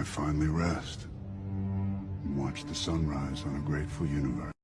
I finally rest and watch the sunrise on a grateful universe.